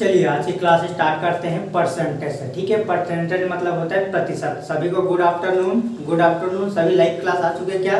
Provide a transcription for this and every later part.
चलिए आज की क्लास स्टार्ट करते हैं परसेंटेज से, ठीक है? परसेंटेज मतलब होता है प्रतिशत। सभी को गुड आफ्टरनून गुड आफ्टरनून सभी लाइव क्लास आ चुके हैं क्या?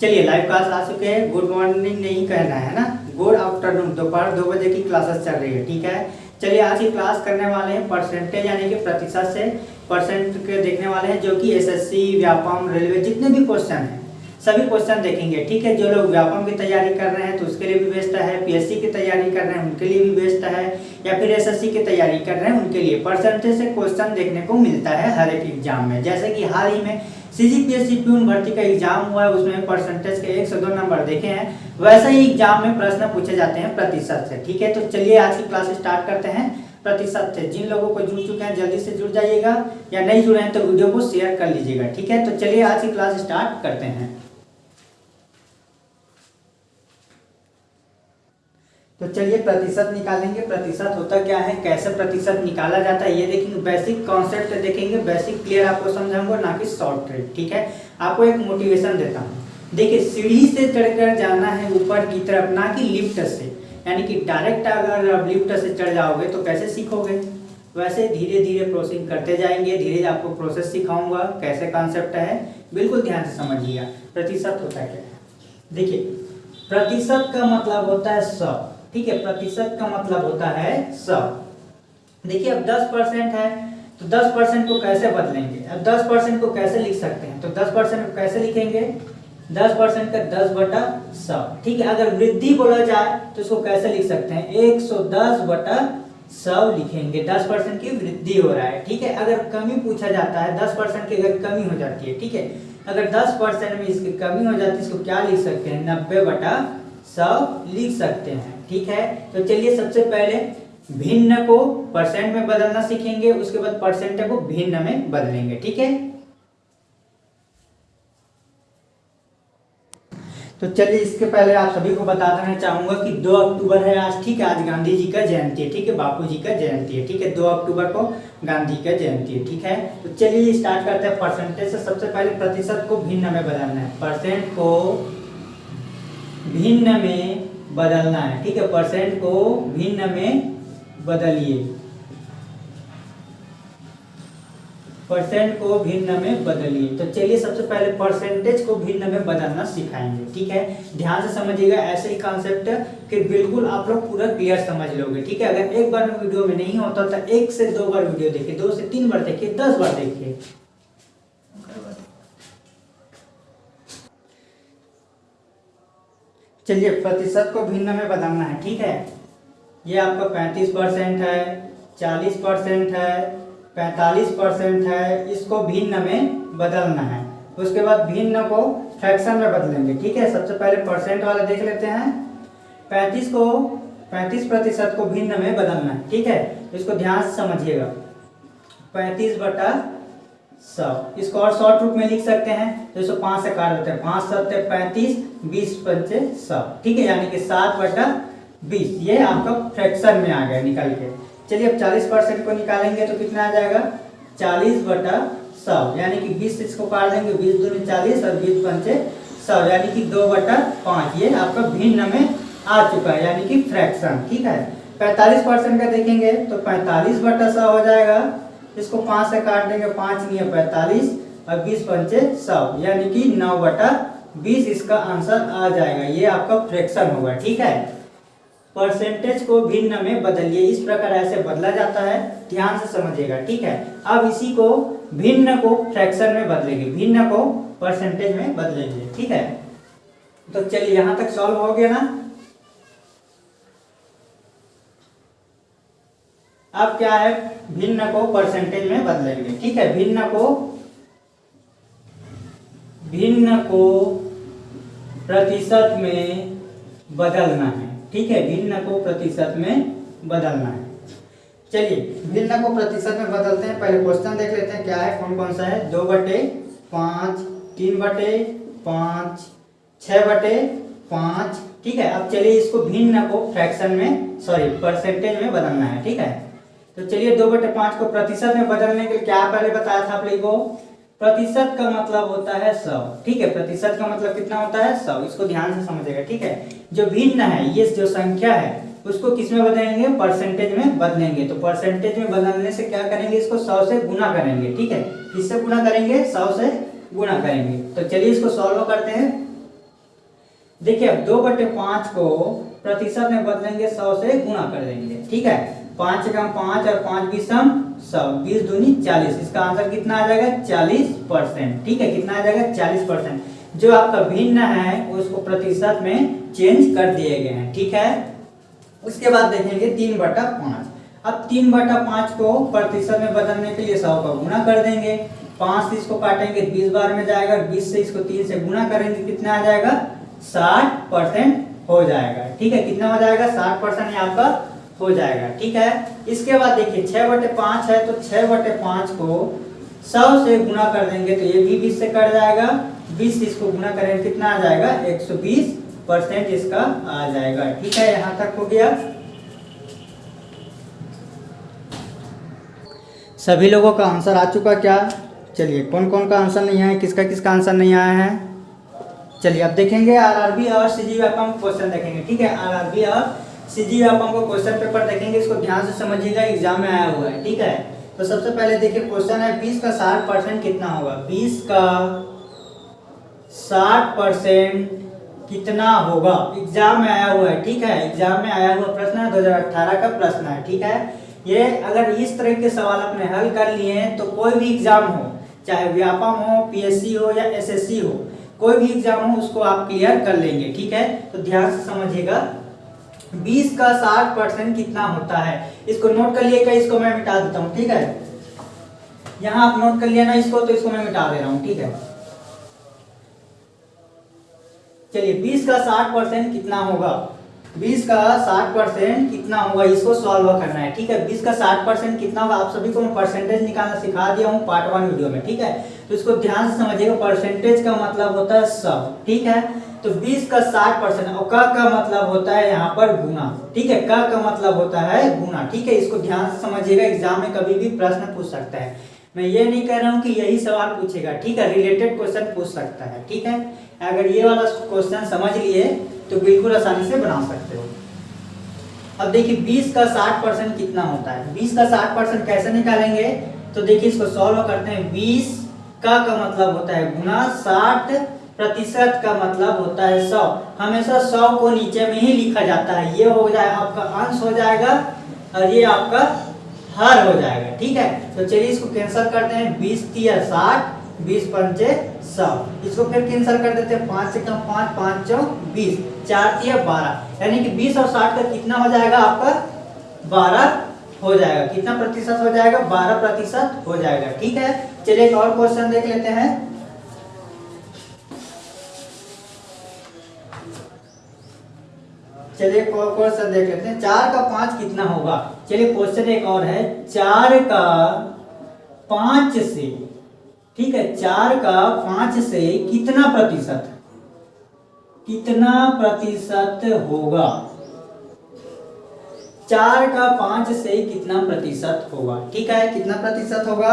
चलिए लाइव क्लास आ चुके हैं। गुड मॉर्निंग नहीं कहना है ना? गुड आफ्टरनून दोपहर दो बजे की क्लासेस चल रही है, ठीक है? चलिए, आज की क्लास करने वाले हैं परसेंटेज यानी कि प्रतिशत से परसेंट के देखने वाले हैं, जो कि एसएससी व्यापम रेलवे जितने भी क्वेश्चन हैं। सभी क्वेश्चन देखेंगे, ठीक है? जो लोग व्यापम की तैयारी कर रहे हैं तो उसके लिए भी बेस्ट है पीएससी की तैयारी कर रहे हैं, उनके लिए भी बेस्ट है, या फिर एसएससी की तैयारी कर रहे हैं, उनके लिए परसेंटेज से क्वेश्चन देखने को मिलता है हर एक एग्ज़ाम में। जैसे कि हाल ही में सीजीपीएससी प्यून भर्ती का एग्ज़ाम हुआ है, उसमें परसेंटेज के एक से दो नंबर देखे हैं, वैसे ही एग्ज़ाम में प्रश्न पूछे जाते हैं प्रतिशत से, ठीक है? तो चलिए आज की क्लास स्टार्ट करते हैं, प्रतिशत से। जिन लोगों को जुड़ चुके हैं, जल्दी से जुड़ जाइएगा, या नहीं जुड़े हैं तो वीडियो को शेयर कर लीजिएगा, ठीक है? तो चलिए आज की क्लास स्टार्ट करते हैं। तो चलिए प्रतिशत निकालेंगे। प्रतिशत होता क्या है? कैसे प्रतिशत निकाला जाता है? ये देखेंगे बेसिक कॉन्सेप्ट देखेंगे। बेसिक क्लियर आपको समझाऊँगा, ना कि शॉर्ट ट्रिक ठीक है? आपको एक मोटिवेशन देता हूँ। देखिए, सीढ़ी से चढ़कर जाना है ऊपर की तरफ़, ना कि लिफ्ट से। यानी कि डायरेक्ट अगर आप लिफ्ट से चढ़ जाओगे तो कैसे सीखोगे? वैसे धीरे धीरे प्रोसेसिंग करते जाएँगे। धीरे आपको प्रोसेस सिखाऊँगा, कैसे कॉन्सेप्ट है। बिल्कुल ध्यान से समझिएगा। प्रतिशत होता क्या है? देखिए, प्रतिशत का मतलब होता है सौ ठीक है, प्रतिशत का मतलब होता है सौ देखिए, अब दस परसेंट है तो दस परसेंट को कैसे बदलेंगे? अब दस परसेंट को कैसे लिख सकते हैं? तो दस परसेंट को कैसे लिखेंगे? दस परसेंट का दस बटा सौ ठीक है, अगर वृद्धि बोला जाए तो इसको कैसे लिख सकते हैं? एक सौ दस बटा सौ लिखेंगे। दस परसेंट की वृद्धि हो रहा है, ठीक है? अगर कमी पूछा जाता है, दस परसेंट की अगर कमी हो जाती है, ठीक है? अगर दस परसेंट में इसकी कमी हो जाती है, इसको क्या लिख सकते हैं? नब्बे बटा सौ लिख सकते हैं, ठीक है? तो चलिए सबसे पहले भिन्न को परसेंट में बदलना सीखेंगे, उसके बाद परसेंट को भिन्न में बदलेंगे, ठीक है? तो चलिए इसके पहले आप सभी को बता देना चाहूँगा कि 2 अक्टूबर है आज, ठीक है? आज गांधी जी का जयंती है, ठीक है? बापू जी का जयंती है, ठीक है? 2 अक्टूबर को गांधी का जयंती है, ठीक है? तो चलिए स्टार्ट करते हैं परसेंटेज से सबसे पहले प्रतिशत को भिन्न में बदलना है परसेंट को भिन्न में बदलना है। ठीक है परसेंट को भिन्न में बदलिए। परसेंट को भिन्न में बदलिए। तो चलिए, सबसे पहले परसेंटेज को भिन्न में बदलना सिखाएँगे। ठीक है? ध्यान से समझिएगा, ऐसे ही कॉन्सेप्ट कि बिल्कुल आप लोग पूरा क्लियर समझ लोगे। ठीक है? अगर एक बार में वीडियो में नहीं होता तो एक से दो बार वीडियो देखिए, दो से तीन बार देखिए, दस बार देखिए। चलिए प्रतिशत को भिन्न में बदलना है, ठीक है? ये आपका पैंतीस परसेंट है, चालीस परसेंट है, पैंतालीस परसेंट है, इसको भिन्न में बदलना है। उसके बाद भिन्न को फ्रैक्शन में बदलेंगे, ठीक है? सबसे पहले परसेंट वाला देख लेते हैं। पैंतीस को, पैंतीस प्रतिशत को भिन्न में बदलना है, ठीक है? इसको ध्यान से समझिएगा। पैंतीस बटा सौ इसको और शॉर्ट रूप में लिख सकते हैं तो इसको पाँच से काट देते हैं। पाँच सत्ते पैंतीस, बीस पंचे सौ ठीक है, यानी कि सात बटा बीस। ये आपका फ्रैक्शन में आ गया निकल के। चलिए, अब चालीस परसेंट को निकालेंगे तो कितना आ जाएगा? चालीस बटा सौ यानी कि बीस इसको काट देंगे, बीस दूनी चालीस और बीस पंचे सौ यानी कि दो बटा पाँच। ये आपका भिन्न में आ चुका है, यानी कि फ्रैक्शन ठीक है? पैंतालीस परसेंट का देखेंगे तो पैंतालीस बटा सौ हो जाएगा। इसको पाँच से काट देंगे, पाँच नहीं पैंतालीस और बीस पंचे सौ, यानी कि नौ बटा बीस, इसका आंसर आ जाएगा। ये आपका फ्रैक्शन होगा, ठीक है? परसेंटेज को भिन्न में बदलिए, इस प्रकार ऐसे बदला जाता है, ध्यान से समझिएगा, ठीक है? अब इसी को भिन्न को फ्रैक्शन में बदलेंगे, भिन्न को परसेंटेज में बदलेंगे, ठीक है? तो चलिए, यहाँ तक सॉल्व हो गया ना? अब क्या है? भिन्न को परसेंटेज में बदलेंगे। ठीक है? भिन्न को भिन्न को प्रतिशत में बदलना है। ठीक है? भिन्न को प्रतिशत में बदलना है। चलिए, भिन्न को प्रतिशत में बदलते हैं। पहले क्वेश्चन देख लेते हैं, क्या है? कौन कौन सा है? दो बटे पाँच, तीन बटे पाँच छ बटे पाँच। ठीक है? अब चलिए इसको भिन्न को फ्रैक्शन में सॉरी परसेंटेज में बदलना है। ठीक है? तो चलिए दो बटे पाँच को प्रतिशत में बदलने के लिए क्या पहले बताया था आप लोगों को? प्रतिशत का मतलब होता है सौ। ठीक है, प्रतिशत का मतलब कितना होता है? सौ। इसको ध्यान से समझेगा ठीक है? जो भिन्न है, ये जो संख्या है, उसको किसमें बदलेंगे? परसेंटेज में बदलेंगे। तो परसेंटेज में बदलने से क्या करेंगे? इसको सौ से गुना करेंगे, ठीक है? किससे गुना करेंगे? सौ से गुना करेंगे। तो चलिए इसको सॉल्व करते हैं। देखिए, अब दो बटे पाँच को प्रतिशत में बदलेंगे, सौ से गुना कर देंगे, ठीक है? पाँच कम पाँच और पाँच बीस सम सौ। बीस दूनी चालीस। इसका आंसर कितना आ जाएगा? चालीस परसेंट। ठीक है, कितना आ जाएगा? चालीस परसेंट। जो आपका भिन्न है, उसको प्रतिशत में चेंज कर दिए गए हैं। ठीक है? उसके बाद देखेंगे तीन बटा पाँच। अब तीन बटा पाँच को प्रतिशत में बदलने के लिए सौ का गुना कर देंगे। पाँच से इसको काटेंगे, बीस बार में जाएगा। बीस से इसको तीन से गुना करेंगे, कितना आ जाएगा? साठ परसेंट हो जाएगा। ठीक है, कितना हो जाएगा? साठ परसेंट आपका। हो जाएगा, ठीक है? इसके बाद देखिए, छह बटे पाँच है तो छह बटे पाँच को सौ से गुना कर देंगे तो ये भी बीस से कट जाएगा। बीस इसको गुना करेंगे, कितना आ जाएगा? एक सौ बीस परसेंट इसका आ जाएगा, ठीक है? यहाँ तक हो गया। सभी लोगों का आंसर आ चुका क्या? चलिए कौन कौन का आंसर नहीं आया? किसका किसका आंसर नहीं आया है? चलिए, अब देखेंगे आरआरबी और सीजी व्यापम क्वेश्चन देखेंगे, ठीक है? आरआरबी और सीजी व्यापम को क्वेश्चन पेपर देखेंगे, इसको ध्यान से समझिएगा एग्ज़ाम में आया हुआ है, ठीक है? तो सबसे पहले देखिए क्वेश्चन है, बीस का साठ परसेंट कितना होगा? बीस का साठ परसेंट कितना होगा? एग्ज़ाम में आया हुआ है, ठीक है? एग्ज़ाम में आया हुआ प्रश्न है 2018 का प्रश्न है, ठीक है? ये अगर इस तरह के सवाल अपने हल कर लिए हैं तो कोई भी एग्ज़ाम हो, चाहे व्यापम हो पीएससी हो या एसएससी हो, कोई भी एग्ज़ाम हो, उसको आप क्लियर कर लेंगे, ठीक है? तो ध्यान से समझिएगा 20 का 60 परसेंट कितना होता है? इसको नोट कर लिएगा इसको मैं मिटा देता हूँ, ठीक है? यहाँ आप नोट कर लिया ना इसको तो इसको मैं मिटा दे रहा हूँ, ठीक है? चलिए 20 का 60 परसेंट कितना होगा? 20 का 60 परसेंट कितना होगा? इसको सॉल्व करना है, ठीक है? 20 का 60 परसेंट कितना होगा? आप सभी को मैं परसेंटेज निकालना सिखा दिया हूँ पार्ट वन वीडियो में, ठीक है? तो इसको ध्यान से समझिएगा परसेंटेज का मतलब होता है सब ठीक है? तो 20 का 60 परसेंट, और का का मतलब होता है यहाँ पर गुना ठीक है, का का मतलब होता है गुना ठीक है, इसको ध्यान से समझिएगा, एग्ज़ाम में कभी भी प्रश्न पूछ सकता है। मैं ये नहीं कह रहा हूँ कि यही सवाल पूछेगा, ठीक है रिलेटेड क्वेश्चन पूछ सकता है, ठीक है? अगर ये वाला क्वेश्चन समझ लिए तो बिल्कुल आसानी से बना सकते हो। अब देखिए 20 का 60 परसेंट कितना होता है? 20 का 60 परसेंट कैसे निकालेंगे? तो देखिए, इसको सॉल्व करते हैं। 20 का का मतलब होता है गुना 60 प्रतिशत का मतलब होता है सौ। हमेशा सौ को नीचे में ही लिखा जाता है। ये हो जाए, आपका अंश हो जाएगा और ये आपका हर हो जाएगा। ठीक है? तो चलिए इसको कैंसिल करते हैं। बीस तिया साठ, बीस पंचे सौ। इसको फिर कैंसिल कर देते हैं। पाँच से कम पाँच पाँच चौ बीस। चार तिया बारह। यानी कि बीस और साठ का कितना हो जाएगा आपका? बारह हो जाएगा। कितना प्रतिशत हो जाएगा? बारह प्रतिशत हो जाएगा। ठीक है? चलिए एक और क्वेश्चन देख लेते हैं। चलिए क्वेश्चन देख लेते हैं। चार का पाँच कितना होगा? चलिए क्वेश्चन एक और है। चार का पाँच से, ठीक है, चार का पाँच से कितना प्रतिशत? कितना प्रतिशत होगा? चार का पाँच से कितना प्रतिशत होगा? ठीक है, कितना प्रतिशत होगा?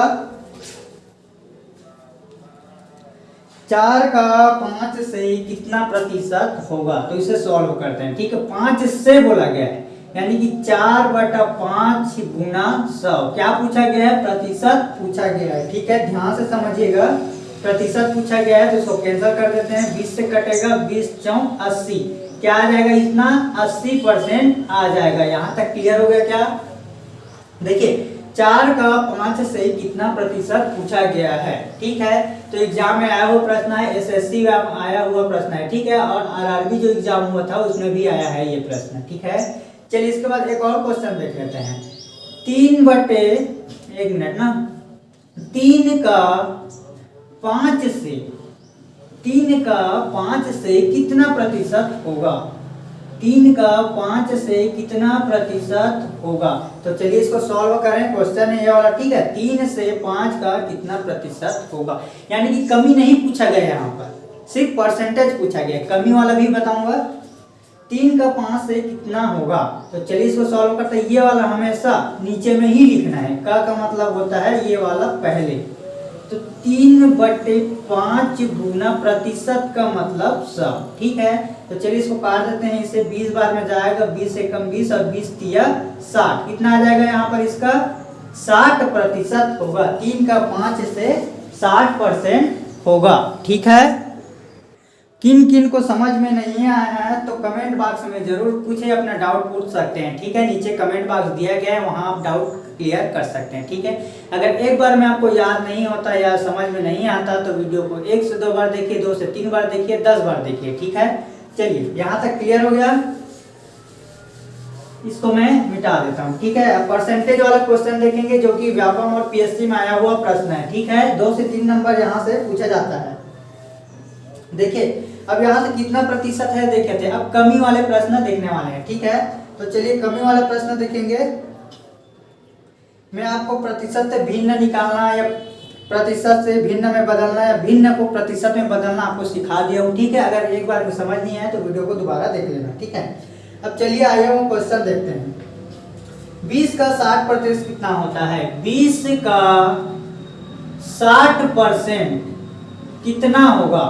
चार का पाँच से कितना प्रतिशत होगा? तो इसे सॉल्व करते हैं, ठीक है? पाँच से बोला गया है, यानी कि चार बटा पाँच गुना सौ। क्या पूछा गया है? प्रतिशत पूछा गया है, ठीक है? ध्यान से समझिएगा, प्रतिशत पूछा गया है तो इसको कैंसिल कर देते हैं, बीस से कटेगा, बीस चौ अस्सी। क्या आ जाएगा इतना? अस्सी परसेंट आ जाएगा। यहाँ तक क्लियर हो गया क्या? देखिए चार का पाँच से कितना प्रतिशत पूछा गया है, ठीक है? तो एग्ज़ाम में आया हुआ प्रश्न है एसएससी में आया हुआ प्रश्न है, ठीक है? और आरआरबी जो एग्ज़ाम हुआ था, उसमें भी आया है ये प्रश्न, ठीक है? चलिए इसके बाद एक और क्वेश्चन देख लेते हैं। तीन बटे एक मिनट ना। तीन का पाँच से, तीन का पाँच से कितना प्रतिशत होगा? तीन का पाँच से कितना प्रतिशत होगा? तो चलिए इसको सॉल्व करें क्वेश्चन है ये वाला, ठीक है? तीन से पाँच का कितना प्रतिशत होगा? यानी कि कमी नहीं पूछा गया यहाँ पर, सिर्फ़ परसेंटेज पूछा गया। कमी वाला भी बताऊँगा। तीन का पाँच से कितना होगा? तो चलिए इसको सॉल्व करते हैं। ये वाला हमेशा नीचे में ही लिखना है। का का मतलब होता है ये वाला पहले। तो तीन बटे पाँच गुना प्रतिशत का मतलब सब, ठीक है? तो चलिए इसको काट देते हैं, इसे बीस बार में जाएगा, बीस से कम बीस और बीस तिया साठ। कितना आ जाएगा यहाँ पर इसका? साठ प्रतिशत होगा। तीन का पाँच से साठ परसेंट होगा, ठीक है? किन किन को समझ में नहीं आया है तो कमेंट बॉक्स में ज़रूर पूछे, अपना डाउट पूछ सकते हैं, ठीक है? नीचे कमेंट बॉक्स दिया गया है, वहाँ आप डाउट क्लियर कर सकते हैं, ठीक है? अगर एक बार में आपको याद नहीं होता या समझ में नहीं आता तो वीडियो को एक से दो बार देखिए, दो से तीन बार देखिए, दस बार देखिए, ठीक है? चलिए, यहाँ तक क्लियर हो गया। इसको मैं मिटा देता हूँ, ठीक है? परसेंटेज वाला क्वेश्चन देखेंगे, जो कि व्यापम और पीएससी में आया हुआ प्रश्न है, ठीक है? दो से तीन नंबर यहाँ से पूछा जाता है। देखिए अब यहाँ से कितना प्रतिशत है देखे थे अब कमी वाले प्रश्न देखने वाले हैं, ठीक है? तो चलिए कमी वाले प्रश्न देखेंगे। मैं आपको प्रतिशत से भिन्न निकालना या प्रतिशत से भिन्न में बदलना या भिन्न को प्रतिशत में बदलना आपको सिखा दिया हूँ, ठीक है? अगर एक बार समझ नहीं आए तो वीडियो को दोबारा देख लेना, ठीक है? अब चलिए आइए वो क्वेश्चन देखते हैं। बीस का साठ प्रतिशत कितना होता है? बीस का साठ परसेंट कितना होगा?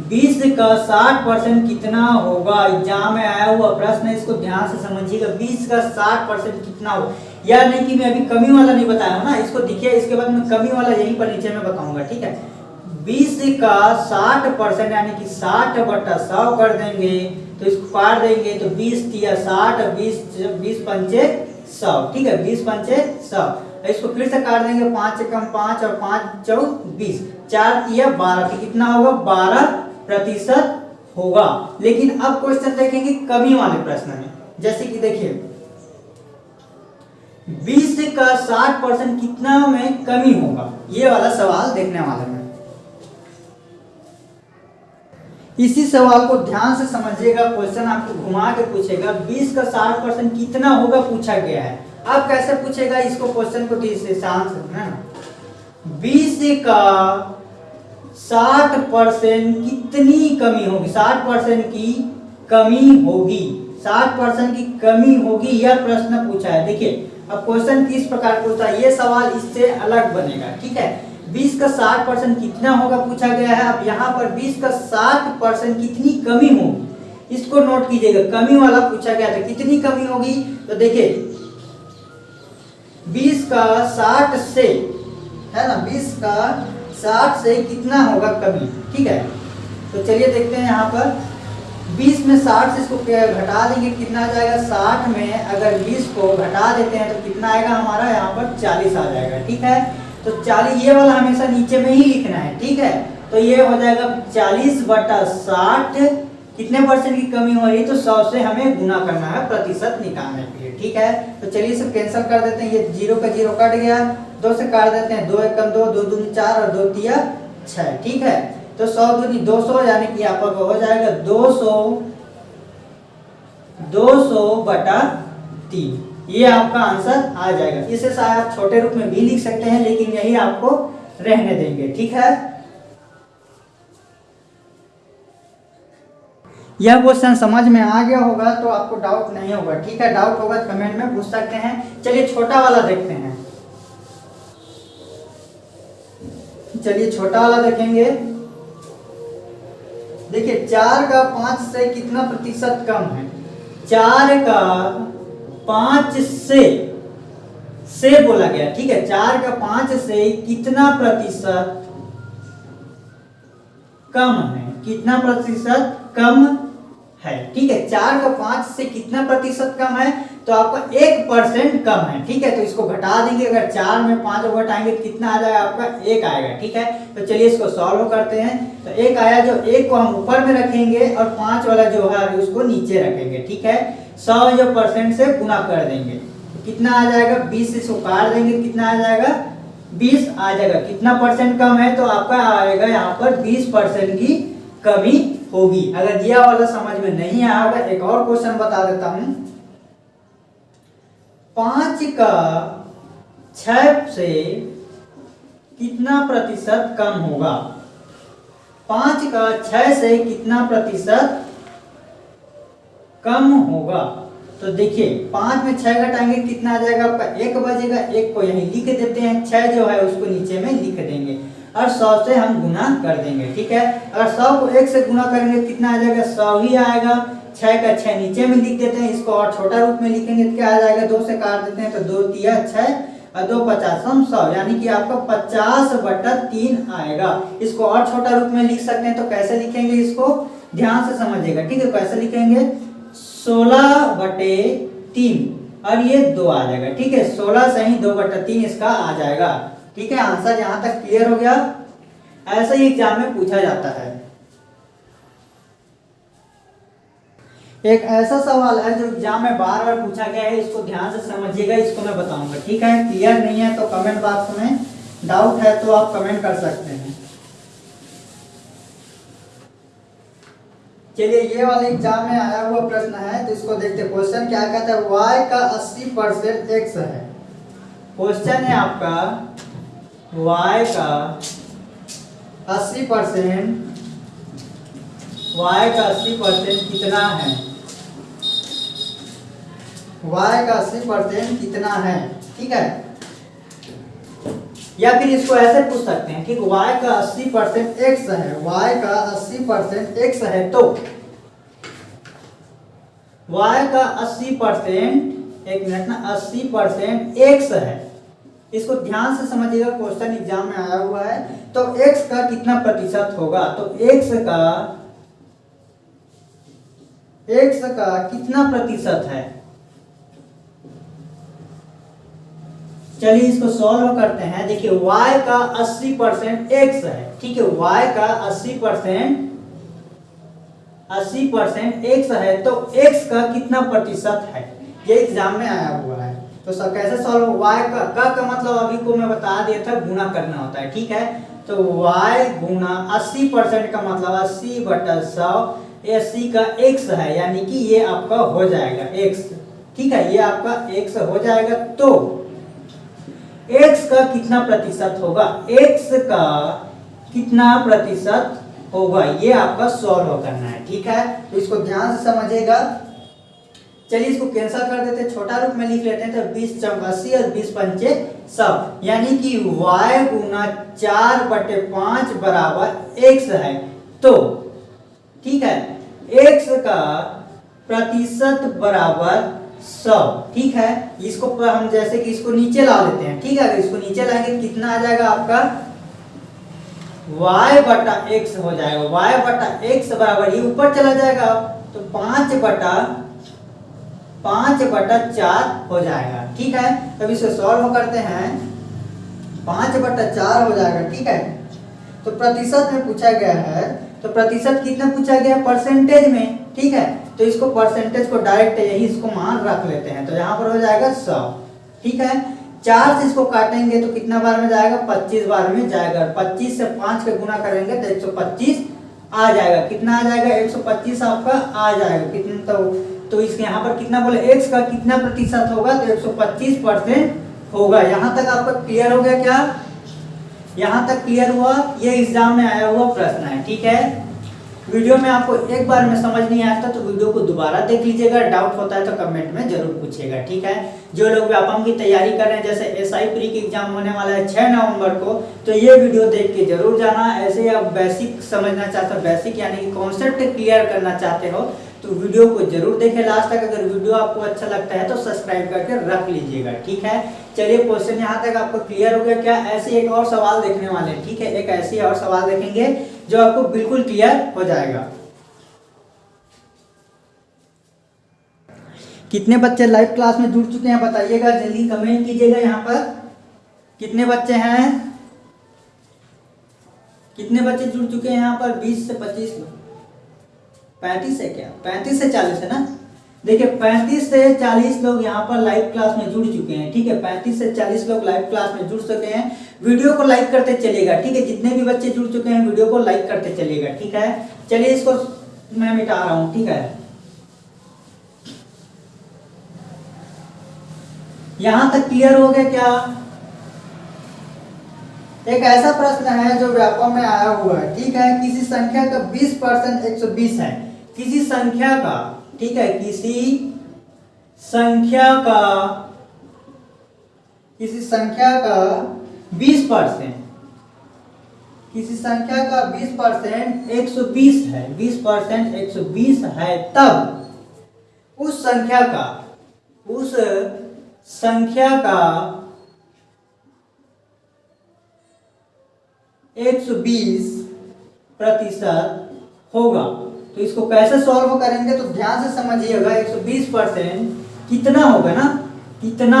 बीस का साठ परसेंट कितना होगा? एग्ज़ाम में आया हुआ प्रश्न है, इसको ध्यान से समझिएगा। बीस का साठ परसेंट कितना होगा यार नहीं कि मैं अभी कमी वाला नहीं बताया हूँ ना? इसको दिखिए, इसके बाद मैं कमी वाला यहीं पर नीचे में बताऊँगा, ठीक है? बीस का साठ परसेंट यानी कि साठ बट्टा सौ कर देंगे तो इसको काट देंगे तो बीस तिया साठ, बीस बीस पंचे सौ, ठीक है? बीस पंचे सौ। इसको फिर से काट देंगे, पाँच कम पाँच और पाँच चौ बीस। चार तिया बारह तो कितना होगा बारह प्रतिशत होगा। लेकिन अब क्वेश्चन देखेंगे कमी वाले प्रश्न में। जैसे कि देखिए, बीस का साठ परसेंट कितना में कमी होगा? ये वाला सवाल देखने वाले में इसी सवाल को ध्यान से समझिएगा क्वेश्चन आपको घुमा के पूछेगा 20 का 60 परसेंट कितना होगा पूछा गया है। अब कैसे पूछेगा इसको क्वेश्चन को से ना? बीस का 60 परसेंट कितनी कमी होगी? 60 परसेंट की कमी होगी। 60 परसेंट की कमी होगी, यह प्रश्न पूछा है। देखिए, अब क्वेश्चन किस प्रकार पूछता है? ये सवाल इससे अलग बनेगा, ठीक है? 20 का 60 परसेंट कितना होगा पूछा गया है। अब यहाँ पर 20 का 60 परसेंट कितनी कमी होगी? इसको नोट कीजिएगा। कमी वाला पूछा गया था, कितनी कमी होगी? तो देखिए 20 का 60 से, है ना 20 का 60 से कितना होगा कमी ठीक है? तो चलिए देखते हैं यहाँ पर। 20 में 60 से इसको घटा देंगे? कितना आ जाएगा? 60 में अगर 20 को घटा देते हैं तो कितना आएगा हमारा? यहाँ पर 40 आ जाएगा, ठीक है? तो 40 ये वाला हमेशा नीचे में ही लिखना है, ठीक है? तो ये हो जाएगा 40 बटा साठ। कितने परसेंट की कमी हो रही है? तो सौ से हमें गुना करना है, प्रतिशत निकालने के ठीक है? तो चलिए सब कैंसिल कर देते हैं। ये ज़ीरो का ज़ीरो कट गया। दो से काट देते हैं। दो एक कम दो दो दूनी चार और दो तिया छह। ठीक है? तो सौ दूनी दो सौ, यानी कि पर हो जाएगा दो सौ दो सौ बटा तीन। ये आपका आंसर आ जाएगा। इसे शायद आप छोटे रूप में भी लिख सकते हैं, लेकिन यही आपको रहने देंगे। ठीक है? यह क्वेश्चन समझ में आ गया होगा तो आपको डाउट नहीं होगा, ठीक है? डाउट होगा तो कमेंट में पूछ सकते हैं। चलिए छोटा वाला देखते हैं। चलिए छोटा वाला देखेंगे। देखिए, चार का पाँच से कितना प्रतिशत कम है? चार का पाँच से से बोला गया, ठीक है? चार का पाँच से कितना प्रतिशत कम है? कितना प्रतिशत कम है। ठीक है, चार का पाँच से कितना प्रतिशत कम है? तो आपका एक परसेंट कम है। ठीक है तो इसको घटा देंगे। अगर चार में पाँच घटाएँगे तो कितना आ जाएगा आपका? एक आएगा। ठीक है तो चलिए इसको सॉल्व करते हैं। तो एक आया जो एक को हम ऊपर में रखेंगे और पाँच वाला जो है, उसको नीचे रखेंगे। ठीक है, सौ जो परसेंट से गुना कर देंगे। तो कितना आ जाएगा? बीस इसको काट देंगे, कितना आ जाएगा? बीस आ जाएगा। कितना परसेंट कम है? तो आपका आएगा यहाँ पर बीस परसेंट की कमी होगी। अगर यह वाला समझ में नहीं आया होगा एक और क्वेश्चन बता देता हूँ। पाँच का छ से कितना प्रतिशत कम होगा? पाँच का छ से कितना प्रतिशत कम होगा? तो देखिए, पाँच में छह घटाएँगे, कितना आ जाएगा आपका? एक बजेगा एक को यहीं लिख देते हैं। छह जो है, उसको नीचे में लिख देंगे। और सौ से हम गुना कर देंगे, ठीक है? अगर सौ को एक से गुना करेंगे तो कितना आ जाएगा? सौ ही आएगा। छः का छः नीचे में लिख देते हैं, इसको और छोटा रूप में लिखेंगे तो क्या आ जाएगा? दो से काट देते हैं तो दो तिया छः और दो पचास हम सौ, यानी कि आपका पचास बटा तीन आएगा। इसको और छोटा रूप में लिख सकते हैं तो कैसे लिखेंगे इसको? ध्यान से समझिएगा, ठीक है? कैसे लिखेंगे? सोलह बटे तीन, और ये दो आ जाएगा, ठीक है? सोलह से ही दो बटा तीन इसका आ जाएगा। ठीक है? आंसर यहाँ तक क्लियर हो गया। ऐसा ही एग्ज़ाम में पूछा जाता है। एक ऐसा सवाल है जो एग्ज़ाम में बार बार पूछा गया है, इसको ध्यान से समझिएगा, इसको मैं बताऊँगा। ठीक है? क्लियर नहीं है तो कमेंट बॉक्स में डाउट है तो आप कमेंट कर सकते हैं। चलिए, ये वाले एग्ज़ाम में आया हुआ प्रश्न है तो इसको देखते क्वेश्चन क्या कहता है? वाई का 80 परसेंट एक्स है। क्वेश्चन है आपका y का 80 परसेंट, y का 80 परसेंट कितना है? y का 80 परसेंट कितना है? ठीक है? या फिर इसको ऐसे पूछ सकते हैं कि y का 80 परसेंट एक्स है, y का 80 परसेंट एक्स है तो? y का 80 परसेंट, एक मिनट ना 80 परसेंट एक्स है। इसको ध्यान से समझिएगा, क्वेश्चन एग्ज़ाम में आया हुआ है। तो x का कितना प्रतिशत होगा? तो x का x का कितना प्रतिशत है? चलिए इसको सॉल्व करते हैं। देखिए, y का 80 परसेंट एक्स है। ठीक है, y का 80 परसेंट, अस्सी परसेंट एक्स है। तो x का कितना प्रतिशत है? ये एग्ज़ाम में आया हुआ है। तो सब कैसे सॉल्व y का का का मतलब अभी को मैं बता दिया था गुना करना होता है, ठीक है? तो y गुना 80 परसेंट का मतलब 80 बटा सौ अस्सी का x है, यानी कि ये आपका हो जाएगा x, ठीक है? ये आपका x हो जाएगा तो x का कितना प्रतिशत होगा? X का कितना प्रतिशत होगा? ये आपका सॉल्व करना है, ठीक है? तो इसको ध्यान से समझिएगा। चलिए इसको कैंसिल कर देते हैं। छोटा रूप में लिख लेते हैं तो बीस चौक अस्सी और बीस पंचे सौ। यानी कि y गुना चार बटे पाँच बराबर x है। तो ठीक है? x का प्रतिशत बराबर सौ, ठीक है? इसको हम जैसे कि इसको नीचे ला लेते हैं। ठीक है? अगर इसको नीचे लाएँगे, कितना आ जाएगा आपका? y बटा एक्स हो जाएगा। y बटा एक्स बराबर ये ऊपर चला जाएगा। तो पाँच बटा पाँच बटा चार हो जाएगा, ठीक है? तब इसे सॉल्व करते हैं। पाँच बटा चार हो जाएगा, ठीक है? तो प्रतिशत में पूछा गया है तो प्रतिशत कितना पूछा गया परसेंटेज में, ठीक है? तो इसको परसेंटेज को डायरेक्ट यही इसको मान रख लेते हैं। तो यहाँ पर हो जाएगा सौ, ठीक है? चार से इसको काटेंगे तो कितना बार में जाएगा? पच्चीस बार में जाएगा। पच्चीस से पाँच का गुना करेंगे तो एक सौ पच्चीस आ जाएगा। कितना आ जाएगा? एक सौ पच्चीस आपका आ जाएगा। कितना तो तो इसके यहाँ पर कितना बोले एक्स का कितना प्रतिशत होगा तो एक सौ पच्चीस परसेंट होगा। यहाँ तक आपका क्लियर हो गया क्या? यहाँ तक क्लियर हुआ? ये एग्ज़ाम में आया हुआ प्रश्न है, ठीक है? वीडियो में आपको एक बार में समझ नहीं आता तो वीडियो को दोबारा देख लीजिएगा। डाउट होता है तो कमेंट में ज़रूर पूछेगा ठीक है? जो लोग व्यापम की तैयारी कर रहे हैं, जैसे एस आई प्री की एग्ज़ाम होने वाला है छह नवंबर को तो ये वीडियो देख के ज़रूर जाना। ऐसे ही आप बेसिक समझना चाहते हो बेसिक यानी कि कॉन्सेप्ट क्लियर करना चाहते हो तो वीडियो को ज़रूर देखें। लास्ट तक अगर वीडियो आपको अच्छा लगता है तो सब्सक्राइब करके रख लीजिएगा, ठीक है? चलिए क्वेश्चन यहाँ तक आपको क्लियर हो गया। क्या ऐसे एक और सवाल देखने वाले हैं? ठीक है, एक ऐसी और सवाल देखेंगे जो आपको बिल्कुल क्लियर हो जाएगा। कितने बच्चे लाइव क्लास में जुड़ चुके हैं, बताइएगा। जल्दी कमेंट कीजिएगा यहाँ पर। कितने बच्चे हैं? कितने बच्चे जुड़ चुके हैं यहाँ पर? 20 से 25 लोग पैंतीस है क्या? पैंतीस से चालीस है ना? देखिए, पैंतीस से चालीस लोग यहाँ पर लाइव क्लास में जुड़ चुके हैं, ठीक है? पैंतीस से चालीस लोग लाइव क्लास में जुड़ चुके हैं। वीडियो को लाइक करते चलिएगा, ठीक है? जितने भी बच्चे जुड़ चुके हैं वीडियो को लाइक करते चलिएगा, ठीक है? चलिए, इसको मैं मिटा रहा हूँ, ठीक है? यहाँ तक क्लियर हो गया क्या? एक ऐसा प्रश्न है जो व्यापक में आया हुआ है, ठीक है? किसी संख्या का 20 परसेंट एक है। किसी संख्या का, ठीक है, किसी संख्या का, किसी संख्या का 20 परसेंट, किसी संख्या का 20 परसेंट एक सौ बीस है 20 परसेंट एक सौ बीस है, तब उस संख्या का, उस संख्या का 120 प्रतिशत होगा। तो इसको कैसे सॉल्व करेंगे? तो ध्यान से समझिएगा 120 परसेंट कितना होगा ना? कितना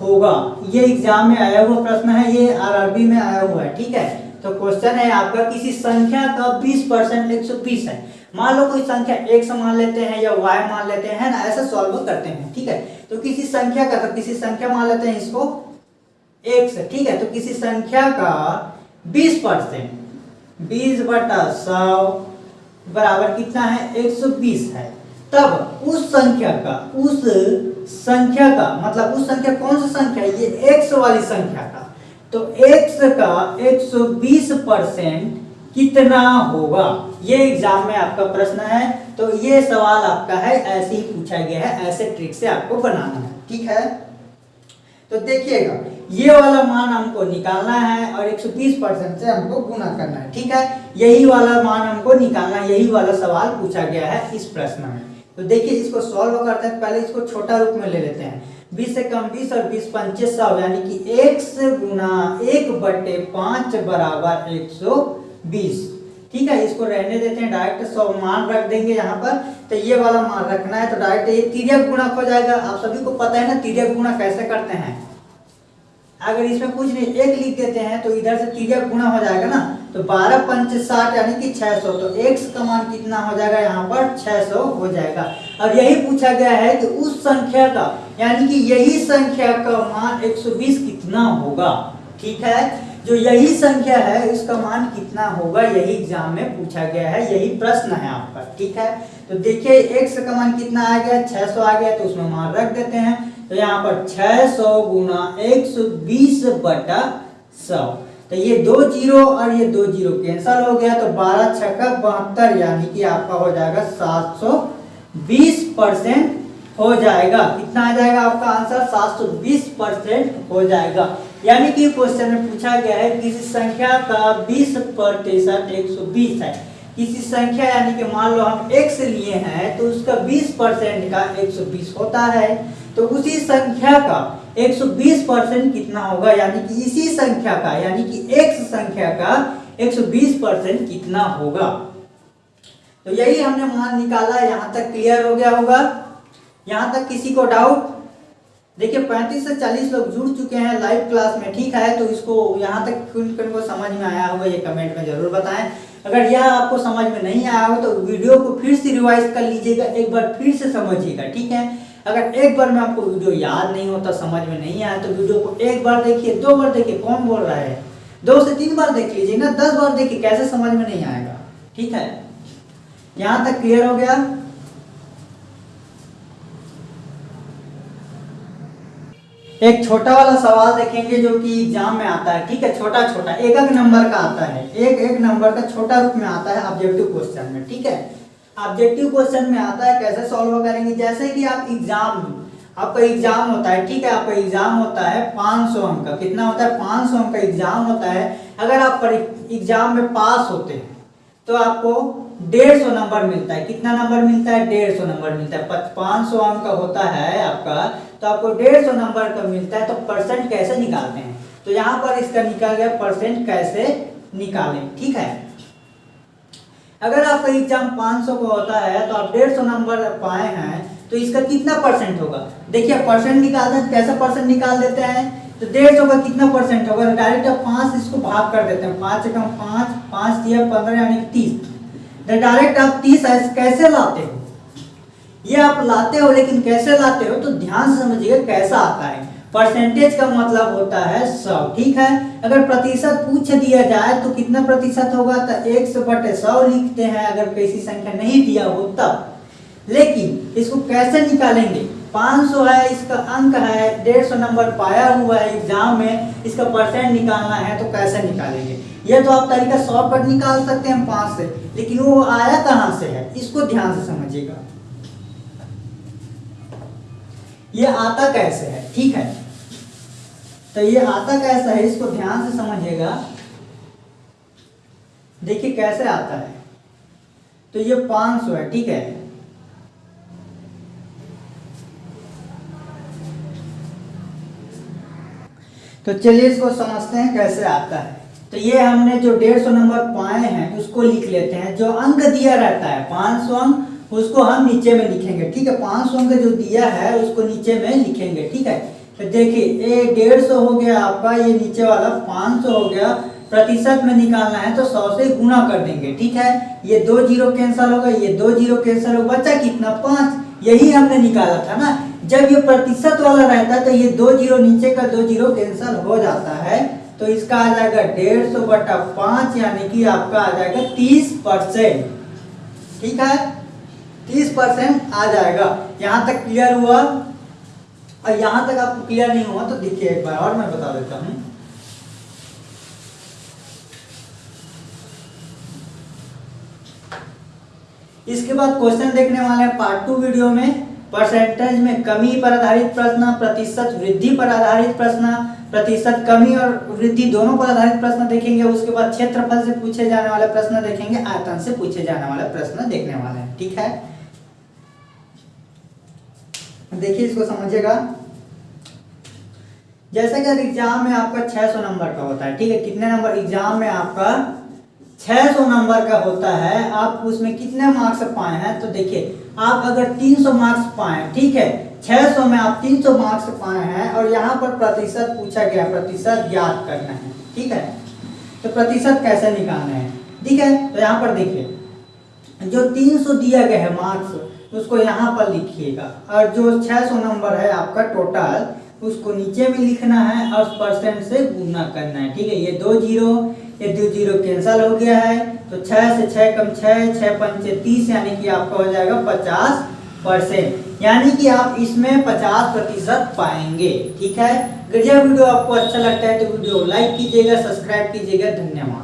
होगा? ये एग्ज़ाम में आया हुआ प्रश्न है, ये आरआरबी में आया हुआ है, ठीक है? तो क्वेश्चन है आपका, किसी संख्या का 20 परसेंट एक है। मान लो कोई संख्या एक मान लेते हैं या वाई मान लेते हैं ना? ऐसा सॉल्व करते हैं, ठीक है? तो किसी संख्या का तो किसी संख्या मान लेते हैं इसको से, ठीक है? तो किसी संख्या का 20 परसेंट, बीस बटा सौ बराबर कितना है? 120 है। तब उस संख्या का, उस संख्या का मतलब उस संख्या कौन सा संख्या है? ये एक्स वाली संख्या का। तो x का 120 परसेंट कितना होगा? ये एग्ज़ाम में आपका प्रश्न है। तो ये सवाल आपका है, ऐसे ही पूछा गया है, ऐसे ट्रिक से आपको बनाना है। ठीक है? तो देखिएगा, ये वाला मान हमको निकालना है और 120 परसेंट से हमको गुना करना है, ठीक है? यही वाला मान हमको निकालना है, यही वाला सवाल पूछा गया है इस प्रश्न में। तो देखिए, इसको सॉल्व करते हैं, पहले इसको छोटा रूप में ले लेते हैं। बीस से कम बीस और बीस पंचे सौ, यानी कि एक से गुना एक बटे पाँच बराबर एक सौ बीस। ठीक है, इसको रहने देते हैं डायरेक्ट सौ मान रख देंगे यहाँ पर। तो ये वाला मान रखना है तो डायरेक्ट ये तिरक गुणा हो जाएगा। आप सभी को पता है ना तिरक गुणा कैसे करते हैं। अगर इसमें कुछ नहीं, एक लिख देते हैं तो इधर से तिरक गुणा हो जाएगा ना। तो बारह पंच साठ यानी कि छह सौ तो एक्स का मान कितना हो जाएगा यहाँ पर? छह सौ हो जाएगा। और यही पूछा गया है कि उस संख्या का, यानी कि यही संख्या का मान 120 कितना होगा? ठीक है? जो यही संख्या है उसका मान कितना होगा? यही एग्ज़ाम में पूछा गया है, यही प्रश्न है आपका, ठीक है? तो देखिए एक्स का मान कितना आ गया? 600 आ गया तो उसमें मान रख देते हैं। तो यहाँ पर 600 गुना एक सौ बीस बटा सौ। तो ये दो ज़ीरो और ये दो ज़ीरो कैंसल हो गया तो बारह छक्का बहत्तर, यानी कि आपका हो जाएगा सात सौ बीस परसेंट हो जाएगा। कितना आ जाएगा आपका आंसर? सात सौ बीस परसेंट हो जाएगा। यानी कि क्वेश्चन में पूछा गया है, किसी संख्या का बीस प्रतिशत एक सौ बीस है? किसी संख्या यानी कि मान लो हम x लिए हैं तो उसका 20 परसेंट का 120 होता है। तो उसी संख्या का 120 परसेंट कितना होगा? यानी कि इसी संख्या का, यानी कि x संख्या का 120 परसेंट कितना होगा? तो यही हमने मान निकाला, यहाँ तक क्लियर हो गया होगा। यहाँ तक किसी को डाउट देखिए 35 से 40 लोग जुड़ चुके हैं लाइव क्लास में, ठीक है? तो इसको यहाँ तक को समझ में आया होगा, ये कमेंट में ज़रूर बताएँ। अगर यह आपको समझ में नहीं आया हो तो वीडियो को फिर से रिवाइज कर लीजिएगा, एक बार फिर से समझिएगा, ठीक है? अगर एक बार में आपको वीडियो याद नहीं होता समझ में नहीं आया तो वीडियो को एक बार देखिए, दो बार देखिए, कौन बोल रहा है? दो से तीन बार देख लीजिए ना, दस बार देखिए, कैसे समझ में नहीं आएगा, ठीक है? यहाँ तक क्लियर हो गया? एक छोटा वाला सवाल देखेंगे जो कि एग्ज़ाम में आता है, ठीक है? छोटा छोटा, एक एक नंबर का आता है। एक एक नंबर का छोटा रूप में आता है ऑब्जेक्टिव क्वेश्चन में, ठीक है? ऑब्जेक्टिव क्वेश्चन में आता है, कैसे सॉल्व करेंगे? जैसे कि आप एग्ज़ाम आपका एग्ज़ाम होता है, ठीक है? आपका एग्ज़ाम होता है 500 अंक का। कितना होता है? 500 अंक का एग्ज़ाम होता है। अगर आप एग्ज़ाम में पास होते हैं तो आपको डेढ़ सौ नंबर मिलता है। कितना नंबर मिलता है? डेढ़ सौ नंबर मिलता है। पाँच सौ अंक का होता है आपका तो आपको डेढ़ सौ नंबर का मिलता है। तो परसेंट कैसे निकालते हैं? तो यहाँ पर इसका निकाल गया परसेंट कैसे निकालें? ठीक है? अगर आपका एग्ज़ाम 500 का होता है तो आप डेढ़ सौ नंबर पाए हैं तो इसका कितना परसेंट होगा? देखिए परसेंट निकालते हैं, कैसे परसेंट निकाल देते हैं? तो डेढ़ सौ का कितना परसेंट होगा? डायरेक्ट आप पाँच इसको भाग कर देते हैं। पाँच कम पाँच पाँच दिया पंद्रह यानी तीस। डायरेक्ट आप तीस कैसे लाते हो? ये आप लाते हो लेकिन कैसे लाते हो? तो ध्यान से समझिएगा कैसा आता है। परसेंटेज का मतलब होता है सौ, ठीक है? अगर प्रतिशत पूछ दिया जाए तो कितना प्रतिशत होगा? तो एक सौ बटे सौ लिखते हैं। अगर कैसी संख्या नहीं दिया हो तब। लेकिन इसको कैसे निकालेंगे? 500 है, इसका अंक है, डेढ़ सौ नंबर पाया हुआ है एग्ज़ाम में, इसका परसेंट निकालना है तो कैसे निकालेंगे? ये तो आप तरीका शॉर्टकट निकाल सकते हैं पाँच से, लेकिन वो आया कहाँ से है? इसको ध्यान से समझिएगा। ये आता कैसे है? ठीक है। तो ये आता कैसा है, इसको ध्यान से समझिएगा। देखिए कैसे आता है। तो ये 500 है, ठीक है। तो चलिए इसको समझते हैं कैसे आता है। तो ये हमने जो डेढ़ सौ नंबर पाए हैं, उसको लिख लेते हैं। जो अंक दिया रहता है, पाँच सौ अंक, उसको हम नीचे में लिखेंगे, ठीक है? पाँच सौ अंक जो दिया है, उसको नीचे में लिखेंगे, ठीक है? तो देखिए, ये डेढ़ सौ हो गया आपका, ये नीचे वाला पाँच सौ हो गया। प्रतिशत में निकालना है तो सौ से गुना कर देंगे, ठीक है? ये दो ज़ीरो कैंसिल होगा, ये दो ज़ीरो कैंसिल होगा, बचा कितना? पाँच। यही हमने निकाला था ना? जब ये प्रतिशत वाला रहता है तो ये दो ज़ीरो नीचे का दो ज़ीरो कैंसिल हो जाता है। तो इसका आ जाएगा डेढ़ सौ बटा पाँच, यानी कि आपका आ जाएगा तीस परसेंट। ठीक है? तीस परसेंट आ जाएगा। यहाँ तक क्लियर हुआ? और यहाँ तक आपको क्लियर नहीं हुआ तो देखिए एक बार और मैं बता देता हूँ। इसके बाद क्वेश्चन देखने वाले हैं पार्ट टू वीडियो में। परसेंटेज में कमी पर आधारित प्रश्न, प्रतिशत वृद्धि पर आधारित प्रश्न, प्रतिशत कमी और वृद्धि दोनों पर आधारित प्रश्न देखेंगे, उसके बाद क्षेत्रफल से पूछे जाने वाले प्रश्न देखेंगे, आयतन से पूछे जाने वाले प्रश्न देखने वाले हैं, ठीक है? देखिए इसको समझिएगा। जैसे कि एग्ज़ाम में आपका 600 नंबर का होता है, ठीक है? कितने नंबर एग्ज़ाम में आपका 600 नंबर का होता है, आप उसमें कितने मार्क्स पाए हैं? तो देखिए आप अगर 300 मार्क्स पाए, ठीक है? 600 में आप 300 मार्क्स पाए हैं और यहाँ पर प्रतिशत पूछा गया, प्रतिशत ज्ञात करना है, ठीक है? तो प्रतिशत कैसे निकालना है? ठीक है? तो यहाँ पर देखिए, जो 300 दिया गया है मार्क्स उसको यहाँ पर लिखिएगा। और जो 600 नंबर है आपका टोटल उसको नीचे में लिखना है और परसेंट से गुना करना है, ठीक है? ये दो ज़ीरो, ये दो ज़ीरो कैंसिल हो गया है। तो छह से छह कम छह छह पंचे तीस, यानी कि आपका हो जाएगा पचास परसेंट। यानी कि आप इसमें पचास प्रतिशत पाएँगे। ठीक है? अगर यह वीडियो आपको अच्छा लगता है तो वीडियो लाइक कीजिएगा, सब्सक्राइब कीजिएगा। धन्यवाद।